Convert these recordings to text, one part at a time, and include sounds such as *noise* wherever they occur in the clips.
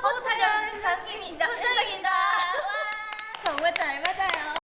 화보 촬영 장님입니다. 현장입니다. *laughs* 정말 잘 맞아요.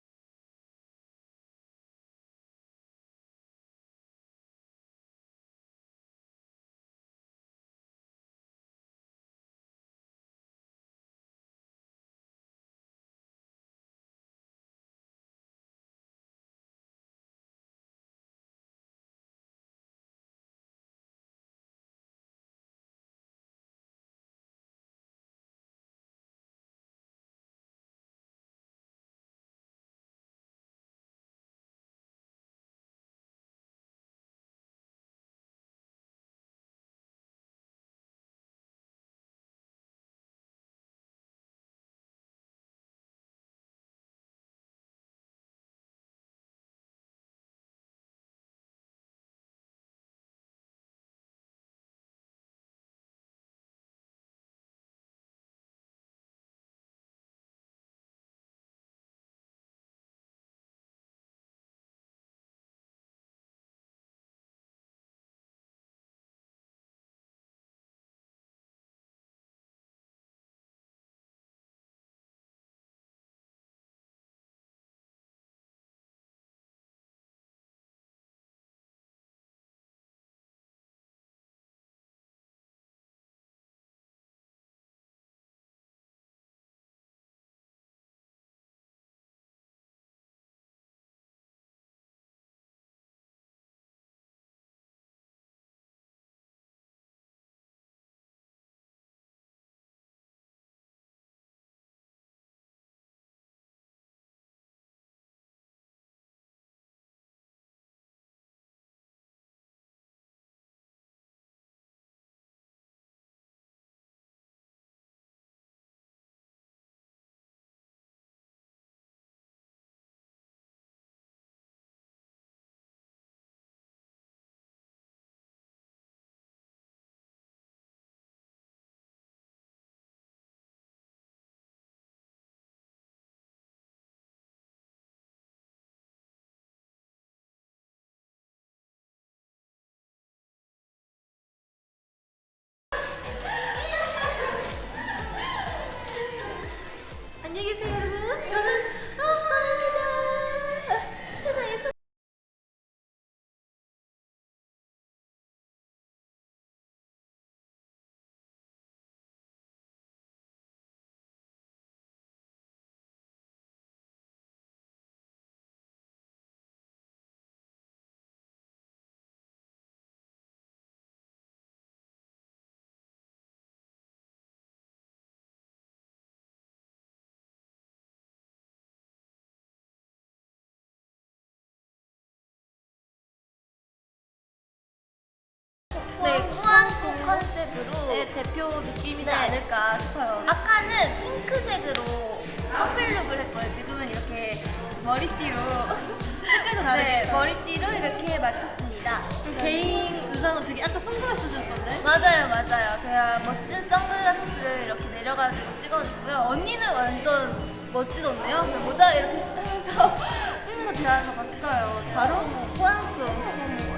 대표 느낌이지 네. 않을까 싶어요. 아까는 핑크색으로 커플룩을 했고요. 지금은 이렇게 머리띠로 *laughs* 색깔도 다르게 네, 머리띠로 이렇게 맞췄습니다. 그리고 개인 의상은 되게 아까 선글라스 쓰셨던데? 맞아요, 맞아요. 제가 멋진 선글라스를 이렇게 내려가지고 찍어주고요. 언니는 완전 멋지던데요? 모자 이렇게 쓰면서 *laughs* 찍는 거다 봤어요. 바로 꾸안꾸.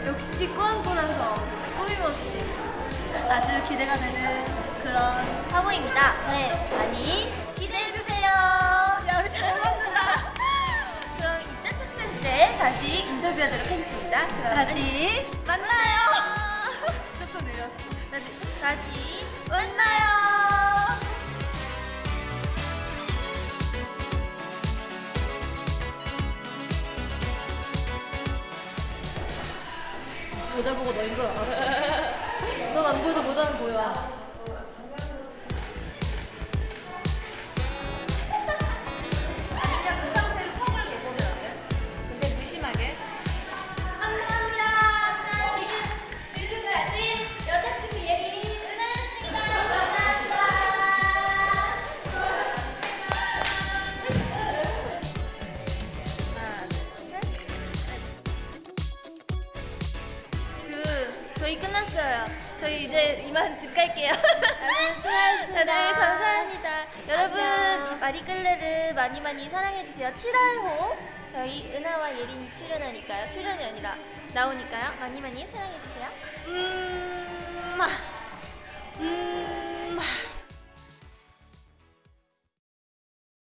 역시 꾸안꾸라서 꾸밈없이 아주 기대가 되는 그런 화보입니다. 네. 많이 기대해주세요. 야, 우리 잘 먹는다. *laughs* 그럼 이따 찾을 때 다시 인터뷰하도록 하겠습니다. 그럼 다시 만나요. *laughs* 조금 느렸어. 다시, 다시 만나요. 모자 보고 너인 줄 알았어. 넌안 보여도 모자는 보여. 저희 끝났어요. 저희 이제 이만 집 갈게요. 네, 수고하셨습니다. *laughs* 네, 감사합니다. 여러분 안녕. 마리끌레를 많이 많이 사랑해 주세요. 7월호 저희 은하와 예린이 출연하니까요. 출연이 아니라 나오니까요. 많이 많이 사랑해 주세요. 음.